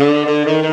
Música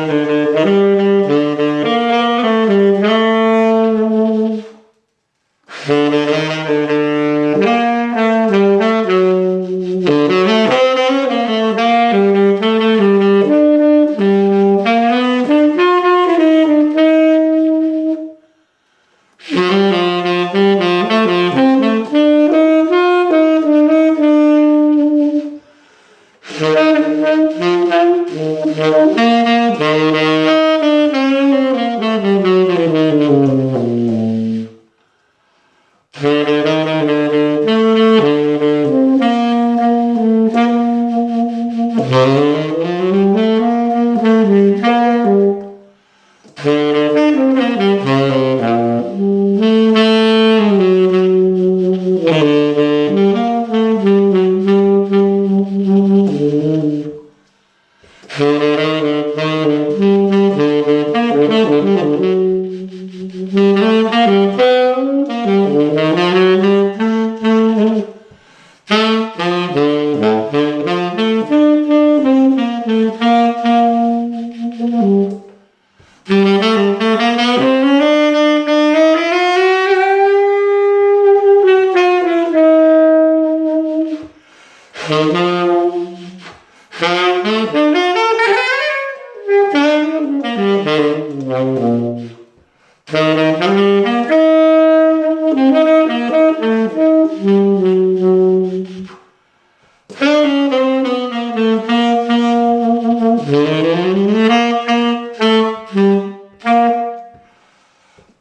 Mm-hmm.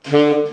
Hmm.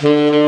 Mm-hmm.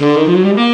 Mm-hmm.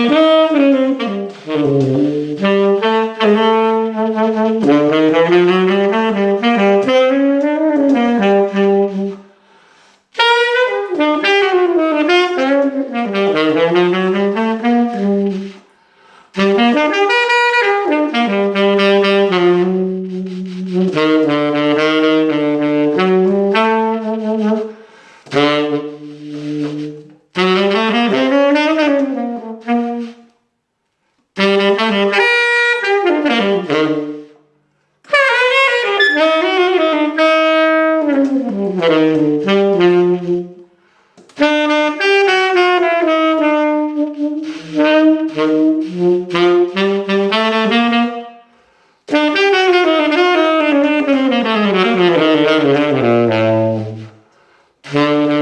Thank